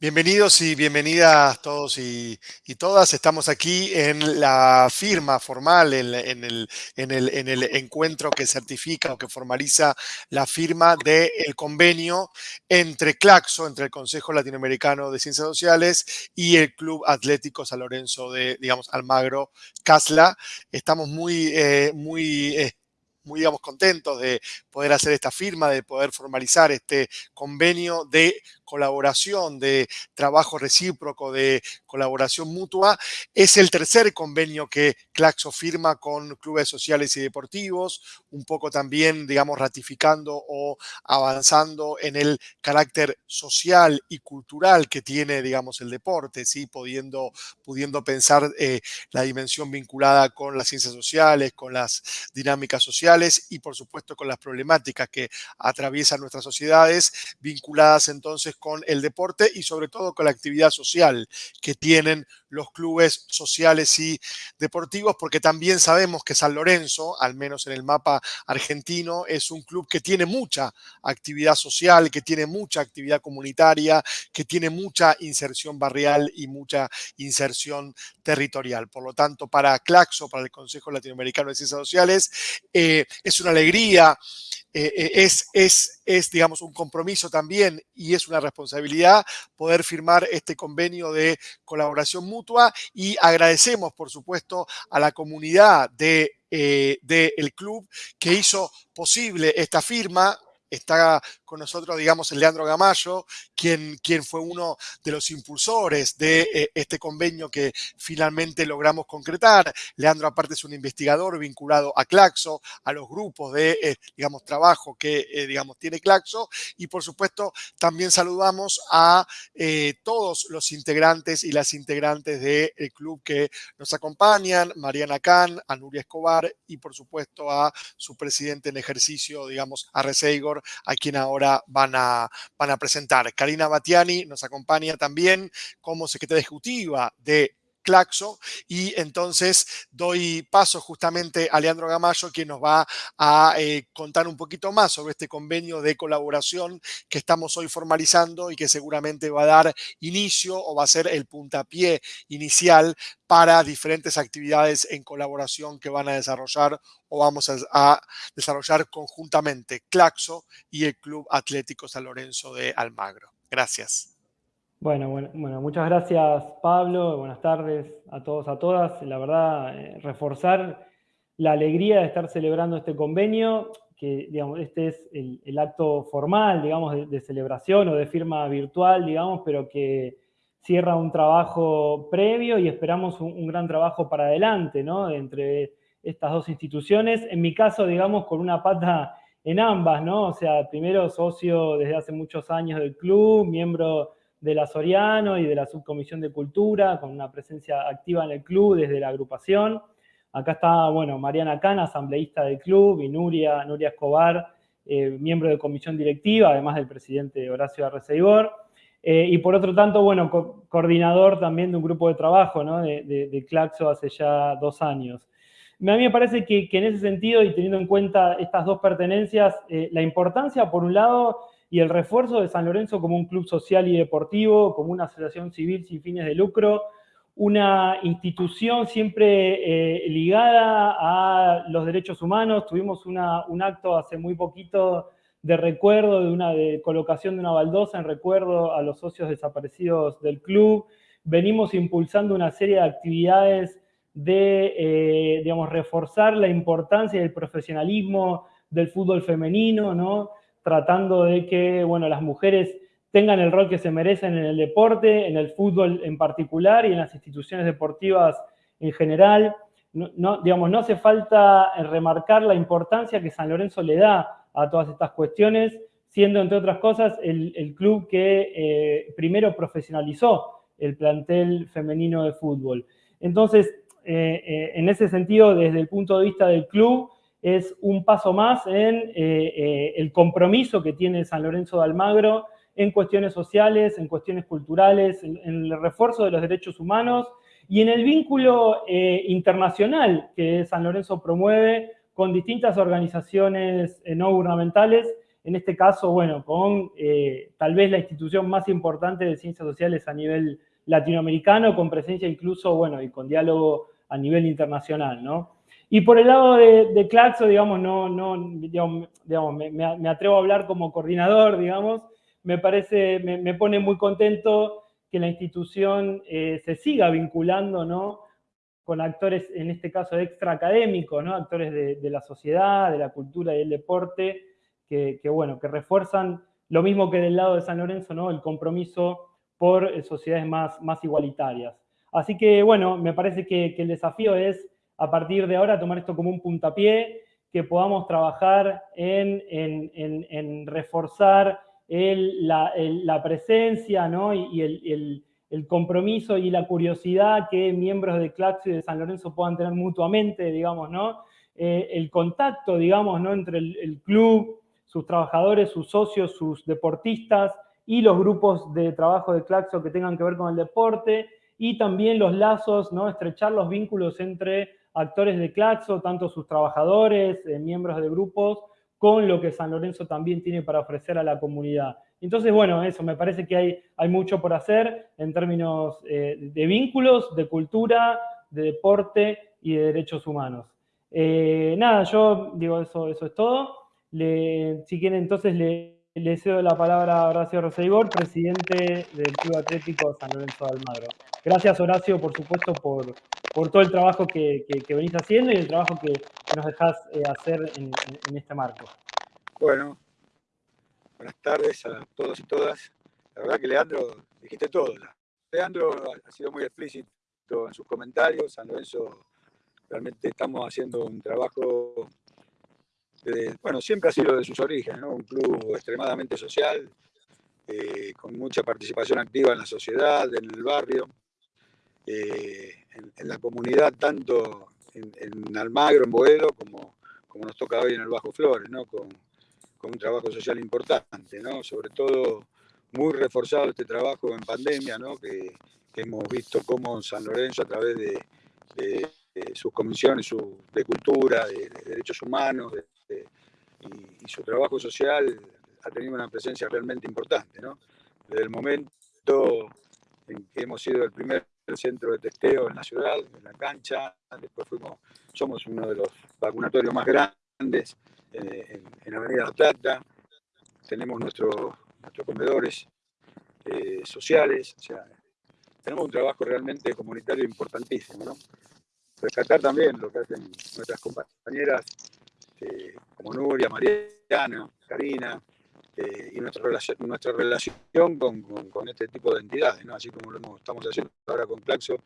Bienvenidos y bienvenidas todos y, todas. Estamos aquí en la firma formal, en, el, encuentro que certifica o que formaliza la firma del convenio entre Claxo, entre el Consejo Latinoamericano de Ciencias Sociales y el Club Atlético San Lorenzo de, digamos, Almagro, Casla. Estamos muy, eh, muy eh, muy digamos, contentos de poder hacer esta firma, de poder formalizar este convenio de colaboración, de trabajo recíproco, de colaboración mutua. Es el tercer convenio que Claxo firma con clubes sociales y deportivos, un poco también, digamos, ratificando o avanzando en el carácter social y cultural que tiene, digamos, el deporte, ¿sí? pudiendo, pudiendo pensar eh, la dimensión vinculada con las ciencias sociales, con las dinámicas sociales y, por supuesto, con las problemáticas que atraviesan nuestras sociedades, vinculadas entonces con el deporte y sobre todo con la actividad social que tienen los clubes sociales y deportivos, porque también sabemos que San Lorenzo, al menos en el mapa argentino, es un club que tiene mucha actividad social, que tiene mucha actividad comunitaria, que tiene mucha inserción barrial y mucha inserción territorial. Por lo tanto, para Claxo, para el Consejo Latinoamericano de Ciencias Sociales, eh, es una alegría eh, eh, es, es, es, digamos, un compromiso también y es una responsabilidad poder firmar este convenio de colaboración mutua y agradecemos, por supuesto, a la comunidad de, eh, del club que hizo posible esta firma, está con nosotros, digamos, el Leandro Gamayo, quien, quien fue uno de los impulsores de eh, este convenio que finalmente logramos concretar. Leandro, aparte, es un investigador vinculado a Claxo, a los grupos de, eh, digamos, trabajo que, eh, digamos, tiene Claxo. Y, por supuesto, también saludamos a todos los integrantes y las integrantes del club que nos acompañan, Mariana Can, a Nuria Escobar y, por supuesto, a su presidente en ejercicio, digamos, a A quien ahora van a, van a presentar. Karina Batiani nos acompaña también como secretaria ejecutiva de Claxo y entonces doy paso justamente a Leandro Gamayo quien nos va a eh, contar un poquito más sobre este convenio de colaboración que estamos hoy formalizando y que seguramente va a dar inicio o va a ser el puntapié inicial para diferentes actividades en colaboración que van a desarrollar o vamos a, desarrollar conjuntamente Claxo y el Club Atlético San Lorenzo de Almagro. Gracias. Bueno, bueno, muchas gracias Pablo, buenas tardes a todos, a todas. La verdad, eh, reforzar la alegría de estar celebrando este convenio, que digamos, este es el, acto formal, digamos, de, celebración o de firma virtual, digamos, pero que cierra un trabajo previo y esperamos un, gran trabajo para adelante, ¿no? Entre estas dos instituciones. En mi caso, digamos, con una pata en ambas, ¿no? O sea, primero socio desde hace muchos años del club, miembro de la Soriano y de la Subcomisión de Cultura, con una presencia activa en el club desde la agrupación. Acá está, bueno, Mariana Cana, asambleísta del club, y Nuria, Escobar, eh, miembro de comisión directiva, además del presidente Horacio Arreceibor. Eh, y por otro tanto, bueno, coordinador también de un grupo de trabajo, ¿no? De, Claxo hace ya dos años. A mí me parece que, en ese sentido, y teniendo en cuenta estas dos pertenencias, eh, la importancia, por un lado, y el refuerzo de San Lorenzo como un club social y deportivo, como una asociación civil sin fines de lucro, una institución siempre eh, ligada a los derechos humanos. Tuvimos un acto hace muy poquito de recuerdo, de una colocación de una baldosa en recuerdo a los socios desaparecidos del club. Venimos impulsando una serie de actividades de, eh, digamos, reforzar la importancia del profesionalismo del fútbol femenino, ¿no? Tratando de que bueno, las mujeres tengan el rol que se merecen en el deporte, en el fútbol en particular y en las instituciones deportivas en general. No, digamos, no hace falta remarcar la importancia que San Lorenzo le da a todas estas cuestiones, siendo, entre otras cosas, el, club que eh, primero profesionalizó el plantel femenino de fútbol. Entonces, eh, eh, en ese sentido, desde el punto de vista del club, es un paso más en eh, eh, el compromiso que tiene San Lorenzo de Almagro en cuestiones sociales, en cuestiones culturales, en, el refuerzo de los derechos humanos y en el vínculo eh, internacional que San Lorenzo promueve con distintas organizaciones no gubernamentales en este caso, bueno, con tal vez la institución más importante de ciencias sociales a nivel latinoamericano, con presencia incluso, bueno, y con diálogo a nivel internacional, ¿no? Y por el lado de, Claxo, digamos, no, no, digamos, me, atrevo a hablar como coordinador, digamos, me parece, me, pone muy contento que la institución eh, se siga vinculando, ¿no? con actores, en este caso extraacadémicos, ¿no? actores de, la sociedad, de la cultura y el deporte, que, bueno, que refuerzan lo mismo que del lado de San Lorenzo, ¿no? el compromiso por eh, sociedades más, más igualitarias. Así que, bueno, me parece que, el desafío es, a partir de ahora, tomar esto como un puntapié, que podamos trabajar en, en, reforzar la, presencia ¿no? y, el el compromiso y la curiosidad que miembros de Claxo y de San Lorenzo puedan tener mutuamente, digamos, ¿no? Eh, el contacto, digamos, ¿no? Entre el, club, sus trabajadores, sus socios, sus deportistas y los grupos de trabajo de Claxo que tengan que ver con el deporte y también los lazos, ¿no? Estrechar los vínculos entre actores de Claxo, tanto sus trabajadores, eh, miembros de grupos, con lo que San Lorenzo también tiene para ofrecer a la comunidad. Entonces, bueno, eso, me parece que hay, hay mucho por hacer en términos eh, de vínculos, de cultura, de deporte y de derechos humanos. Eh, nada, yo digo, eso, eso es todo. si quieren, entonces le, le cedo la palabra a Horacio Roseigor, presidente del Club Atlético San Lorenzo de Almagro. Gracias, Horacio, por supuesto, por, por todo el trabajo que, venís haciendo y el trabajo que, nos dejás eh, hacer en, este marco. Bueno, Buenas tardes a todos y todas. La verdad que Leandro, dijiste todo. Leandro ha sido muy explícito en sus comentarios. San Lorenzo, realmente estamos haciendo un trabajo, bueno, siempre ha sido de sus orígenes, ¿no? un club extremadamente social, eh, con mucha participación activa en la sociedad, en el barrio, eh, en, la comunidad, tanto en, Almagro, en Boedo, como, como nos toca hoy en el Bajo Flores, ¿no? con, con un trabajo social importante, ¿no? Sobre todo muy reforzado este trabajo en pandemia, ¿no? Que, hemos visto cómo San Lorenzo a través de, sus comisiones de cultura, de, derechos humanos y, su trabajo social ha tenido una presencia realmente importante, ¿no? Desde el momento en que hemos sido el primer centro de testeo en la ciudad, en la cancha, después fuimos, somos uno de los vacunatorios más grandes eh, en, Avenida La Plata, tenemos nuestros comedores eh, sociales, o sea, tenemos un trabajo realmente comunitario importantísimo. Rescatar también lo que hacen nuestras compañeras eh, como Nuria, Mariana, Karina, y nuestra relación, nuestra relación con, con, este tipo de entidades, ¿no? así como lo estamos haciendo ahora con Claxo,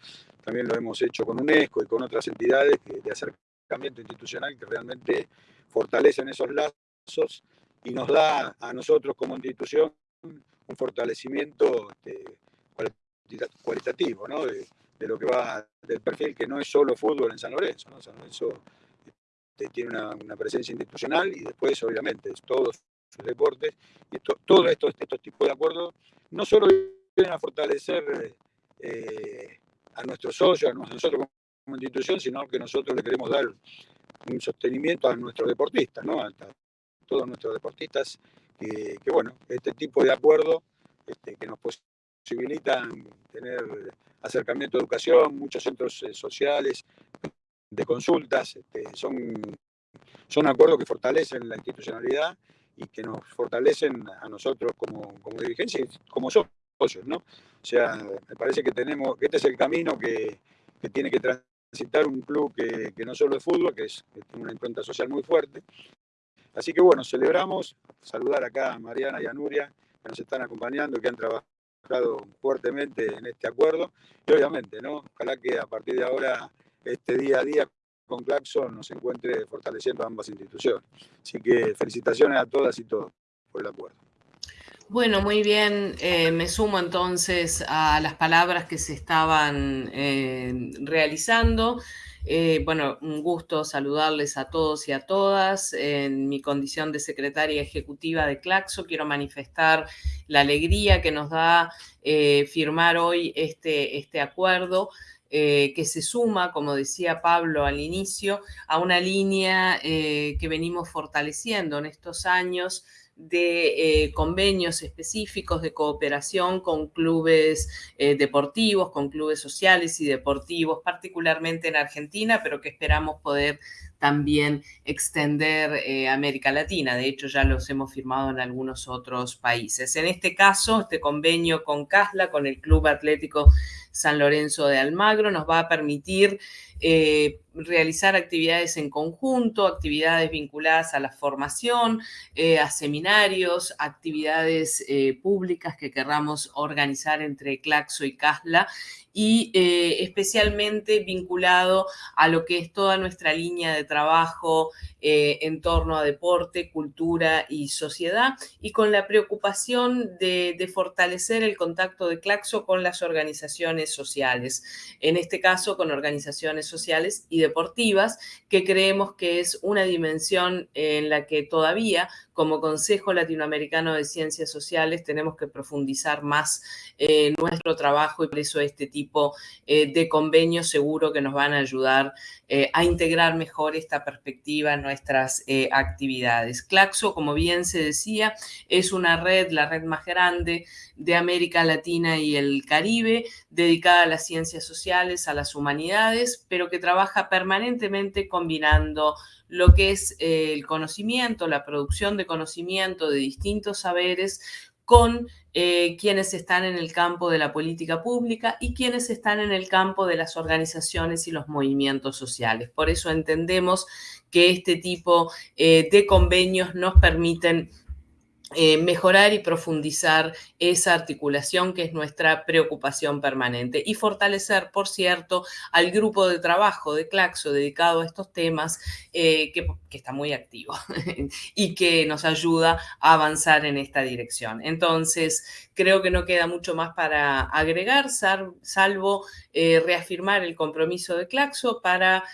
también lo hemos hecho con UNESCO y con otras entidades de acercamiento institucional que realmente fortalecen esos lazos y nos da a nosotros como institución un fortalecimiento este, cualitativo, ¿no? de, lo que va del perfil que no es solo fútbol en San Lorenzo. ¿no? San Lorenzo este, tiene una, presencia institucional y después, obviamente, todos deportes y todos estos, estos tipos de acuerdos no solo vienen a fortalecer eh, a nuestros socios, a nosotros como institución, sino que nosotros le queremos dar un sostenimiento a nuestros deportistas, ¿no? a, todos nuestros deportistas, que, bueno, este tipo de acuerdo este, que nos posibilitan tener acercamiento a educación, muchos centros eh, sociales, de consultas, este, son, son acuerdos que fortalecen la institucionalidad y que nos fortalecen a nosotros como, como dirigencia y como socios, ¿no? O sea, me parece que tenemos, que este es el camino que, que tiene que citar un club que, no solo es fútbol, que, es, tiene una impronta social muy fuerte. Así que bueno, celebramos, saludar acá a Mariana y a Nuria, que nos están acompañando, que han trabajado fuertemente en este acuerdo. Y obviamente, ¿no? Ojalá que a partir de ahora, este día a día con Claxon nos encuentre fortaleciendo ambas instituciones. Así que felicitaciones a todas y todos por el acuerdo. Bueno, muy bien. Eh, me sumo entonces a las palabras que se estaban eh, realizando. Eh, bueno, un gusto saludarles a todos y a todas. En mi condición de secretaria ejecutiva de Claxo, quiero manifestar la alegría que nos da firmar hoy este, este acuerdo. Que se suma, como decía Pablo al inicio, a una línea que venimos fortaleciendo en estos años de eh, convenios específicos de cooperación con clubes eh, deportivos, con clubes sociales y deportivos, particularmente en Argentina, pero que esperamos poder también extender eh, América Latina. De hecho, ya los hemos firmado en algunos otros países. En este caso, este convenio con CASLA, con el Club Atlético San Lorenzo de Almagro, nos va a permitir eh, realizar actividades en conjunto, actividades vinculadas a la formación, eh, a seminarios, actividades públicas que querramos organizar entre Claxo y CASLA y especialmente vinculado a lo que es toda nuestra línea de trabajo en torno a deporte, cultura y sociedad y con la preocupación de, de fortalecer el contacto de Claxo con las organizaciones sociales, en este caso con organizaciones sociales y deportivas, que creemos que es una dimensión en la que todavía como Consejo Latinoamericano de Ciencias Sociales tenemos que profundizar más eh, nuestro trabajo y por eso este tipo eh, de convenios seguro que nos van a ayudar eh, a integrar mejor esta perspectiva en nuestras actividades. Claxo, como bien se decía, es una red, la red más grande de América Latina y el Caribe, dedicada a las ciencias sociales, a las humanidades, pero que trabaja permanentemente combinando lo que es eh, el conocimiento, la producción de conocimiento de distintos saberes con eh, quienes están en el campo de la política pública y quienes están en el campo de las organizaciones y los movimientos sociales. Por eso entendemos que este tipo eh, de convenios nos permiten eh, mejorar y profundizar esa articulación que es nuestra preocupación permanente y fortalecer, por cierto, al grupo de trabajo de Claxo dedicado a estos temas eh, que, está muy activo y que nos ayuda a avanzar en esta dirección. Entonces, creo que no queda mucho más para agregar, salvo eh, reafirmar el compromiso de Claxo para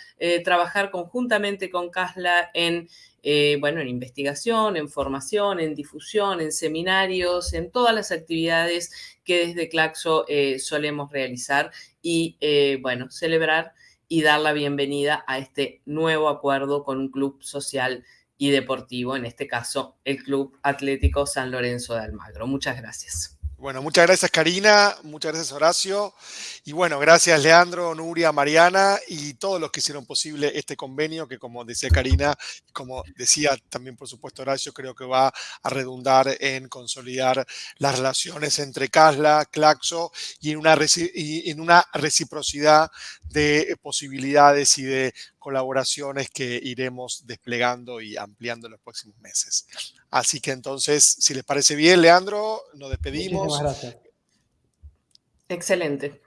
trabajar conjuntamente con CASLA en eh, bueno, en investigación, en formación, en difusión, en seminarios, en todas las actividades que desde Claxo eh, solemos realizar y, eh, bueno, celebrar y dar la bienvenida a este nuevo acuerdo con un club social y deportivo, en este caso el Club Atlético San Lorenzo de Almagro. Muchas gracias. Bueno, muchas gracias Karina, muchas gracias Horacio y bueno, gracias Leandro, Nuria, Mariana y todos los que hicieron posible este convenio que como decía Karina, como decía también por supuesto Horacio, creo que va a redundar en consolidar las relaciones entre CASLA, CLAXO y en una, en una reciprocidad de posibilidades y de colaboraciones que iremos desplegando y ampliando en los próximos meses. Así que entonces, si les parece bien, Leandro, nos despedimos. Muchísimas gracias. Excelente.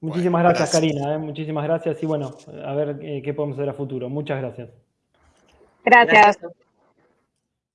Muchísimas gracias, Karina. ¿eh? Muchísimas gracias y bueno, a ver eh, qué podemos hacer a futuro. Muchas gracias. Gracias.